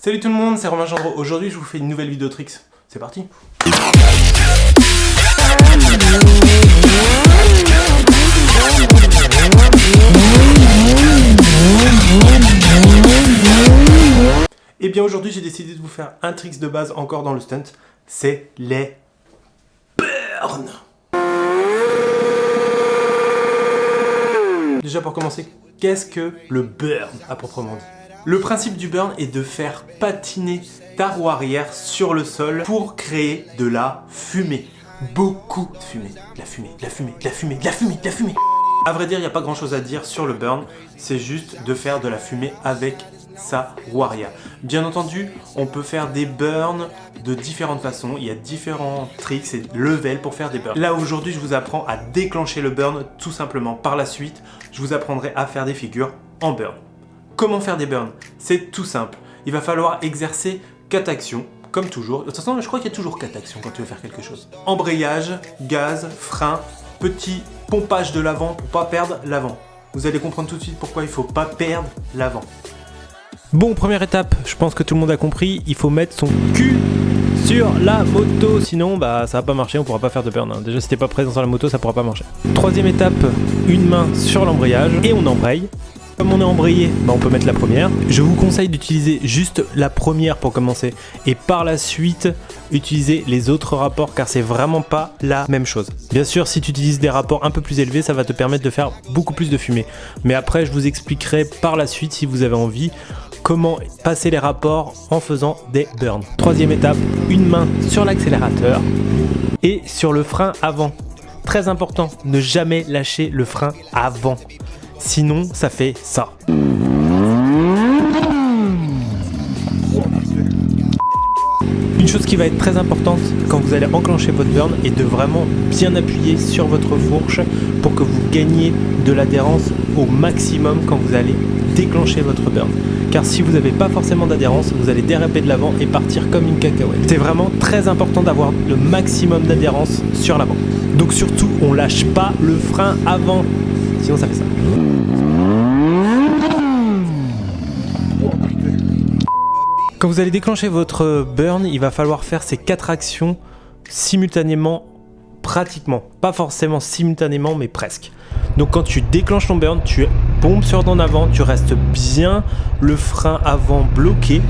Salut tout le monde, c'est Romain Gendreau. Aujourd'hui, je vous fais une nouvelle vidéo tricks. C'est parti Et eh bien aujourd'hui, j'ai décidé de vous faire un tricks de base encore dans le stunt. C'est les burns Déjà pour commencer, qu'est-ce que le burn à proprement dit? Le principe du burn est de faire patiner ta roue arrière sur le sol pour créer de la fumée. Beaucoup de fumée, de la fumée, de la fumée, de la fumée, de la fumée, de la fumée. A vrai dire, il n'y a pas grand chose à dire sur le burn, c'est juste de faire de la fumée avec sa roue arrière. Bien entendu, on peut faire des burns de différentes façons. Il y a différents tricks et levels pour faire des burns. Là, aujourd'hui, je vous apprends à déclencher le burn tout simplement. Par la suite, je vous apprendrai à faire des figures en burn. Comment faire des burns C'est tout simple. Il va falloir exercer 4 actions comme toujours. De toute façon, je crois qu'il y a toujours 4 actions quand tu veux faire quelque chose. Embrayage, gaz, frein, petit pompage de l'avant pour pas perdre l'avant. Vous allez comprendre tout de suite pourquoi il faut pas perdre l'avant. Bon, première étape, je pense que tout le monde a compris, il faut mettre son cul sur la moto, sinon bah ça va pas marcher, on pourra pas faire de burn. Hein. Déjà si t'es pas présent sur la moto, ça pourra pas marcher. Troisième étape, une main sur l'embrayage et on embraye. Comme on est embrayé, bah on peut mettre la première. Je vous conseille d'utiliser juste la première pour commencer et par la suite utiliser les autres rapports car c'est vraiment pas la même chose. Bien sûr, si tu utilises des rapports un peu plus élevés, ça va te permettre de faire beaucoup plus de fumée. Mais après, je vous expliquerai par la suite si vous avez envie comment passer les rapports en faisant des burns. Troisième étape, une main sur l'accélérateur et sur le frein avant. Très important, ne jamais lâcher le frein avant. Sinon, ça fait ça. Une chose qui va être très importante quand vous allez enclencher votre burn est de vraiment bien appuyer sur votre fourche pour que vous gagniez de l'adhérence au maximum quand vous allez déclencher votre burn car si vous n'avez pas forcément d'adhérence, vous allez déraper de l'avant et partir comme une cacahuète. C'est vraiment très important d'avoir le maximum d'adhérence sur l'avant. Donc surtout, on lâche pas le frein avant, Quand vous allez déclencher votre burn, il va falloir faire ces quatre actions simultanément, pratiquement. Pas forcément simultanément, mais presque. Donc quand tu déclenches ton burn, tu pompes sur ton avant, tu restes bien le frein avant bloqué,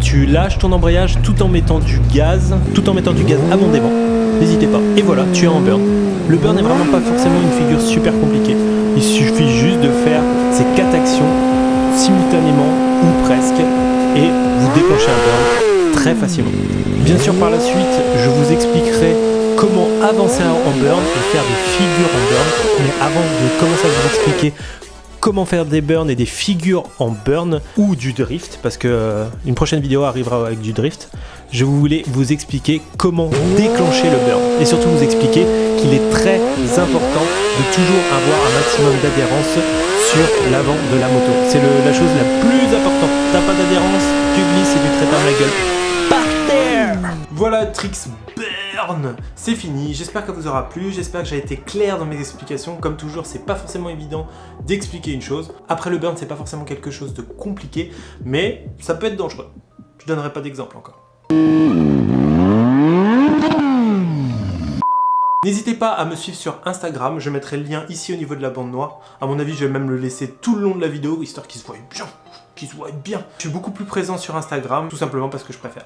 tu lâches ton embrayage tout en mettant du gaz, tout en mettant du gaz abondamment. N'hésitez pas. Et voilà, tu es en burn. Le burn n'est vraiment pas forcément une figure super compliquée. Il suffit juste de faire ces quatre actions simultanément ou presque et vous déclenchez un burn très facilement. Bien sûr par la suite, je vous expliquerai comment avancer en burn et faire des figures en burn. Mais avant de commencer à vous expliquer comment faire des burns et des figures en burn ou du drift, parce que euh, une prochaine vidéo arrivera avec du drift, je voulais vous expliquer comment déclencher le burn et surtout vous expliquer qu'il est très important de toujours avoir un maximum d'adhérence sur l'avant de la moto. C'est la chose la plus importante. T'as pas d'adhérence, tu glisses et tu te la gueule. Par terre Voilà Tricks c'est fini. J'espère que vous aura plu, j'espère que j'ai été clair dans mes explications. Comme toujours, c'est pas forcément évident d'expliquer une chose. Après le burn, c'est pas forcément quelque chose de compliqué, mais ça peut être dangereux. Je donnerai pas d'exemple encore. N'hésitez pas à me suivre sur Instagram, je mettrai le lien ici au niveau de la bande noire. À mon avis, je vais même le laisser tout le long de la vidéo, histoire qu'il se voit bien, qu'il se voit bien. Je suis beaucoup plus présent sur Instagram, tout simplement parce que je préfère.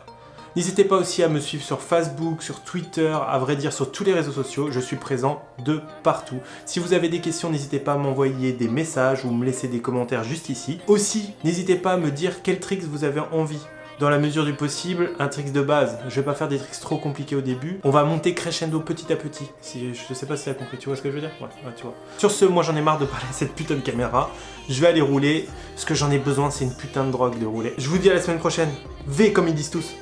N'hésitez pas aussi à me suivre sur Facebook, sur Twitter, à vrai dire sur tous les réseaux sociaux, je suis présent de partout. Si vous avez des questions, n'hésitez pas à m'envoyer des messages ou me laisser des commentaires juste ici. Aussi, n'hésitez pas à me dire quel tricks vous avez envie dans la mesure du possible, un trick de base. Je vais pas faire des tricks trop compliqués au début. On va monter crescendo petit à petit. Si, je sais pas si tu as compris, tu vois ce que je veux dire? Ouais, tu vois. Sur ce, moi j'en ai marre de parler à cette putain de caméra. Je vais aller rouler. Ce que j'en ai besoin, c'est une putain de drogue de rouler. Je vous dis à la semaine prochaine. V comme ils disent tous.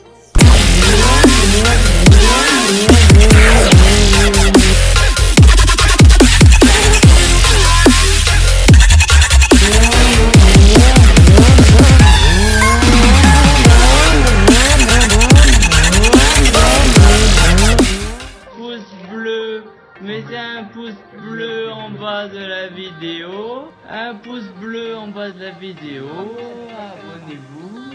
Mettez un pouce bleu en bas de la vidéo. Un pouce bleu en bas de la vidéo. Abonnez-vous.